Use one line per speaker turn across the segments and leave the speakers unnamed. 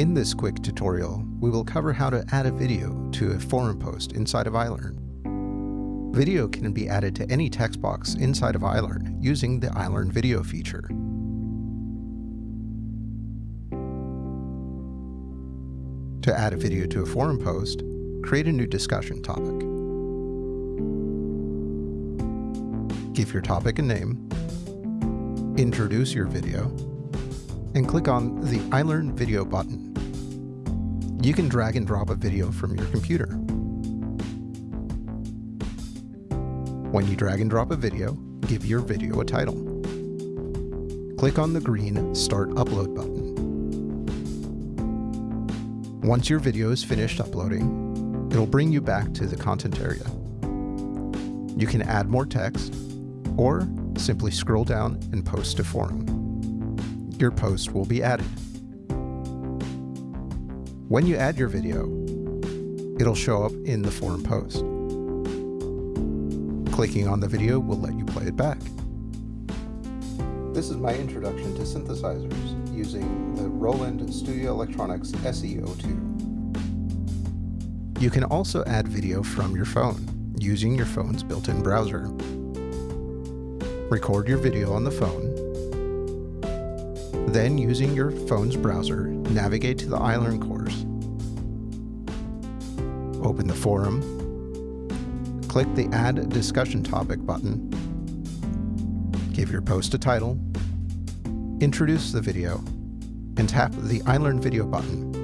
In this quick tutorial, we will cover how to add a video to a forum post inside of iLearn. Video can be added to any text box inside of iLearn using the iLearn video feature. To add a video to a forum post, create a new discussion topic. Give your topic a name, introduce your video, and click on the iLearn video button. You can drag and drop a video from your computer. When you drag and drop a video, give your video a title. Click on the green Start Upload button. Once your video is finished uploading, it'll bring you back to the content area. You can add more text, or simply scroll down and post to forum. Your post will be added. When you add your video, it'll show up in the forum post. Clicking on the video will let you play it back. This is my introduction to synthesizers using the Roland Studio Electronics SE-02. You can also add video from your phone using your phone's built-in browser. Record your video on the phone. Then, using your phone's browser, navigate to the iLearn course. Open the forum. Click the Add Discussion Topic button. Give your post a title. Introduce the video. And tap the iLearn Video button.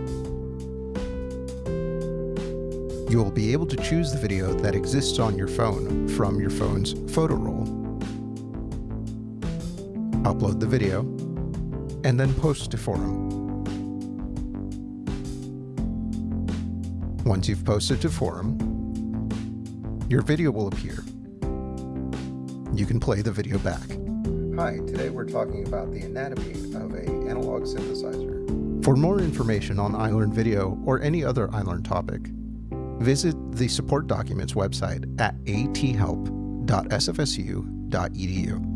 You will be able to choose the video that exists on your phone from your phone's photo roll. Upload the video, and then post to forum. Once you've posted to forum, your video will appear. You can play the video back. Hi, today we're talking about the anatomy of a analog synthesizer. For more information on iLearn Video or any other iLearn topic, visit the support documents website at athelp.sfsu.edu.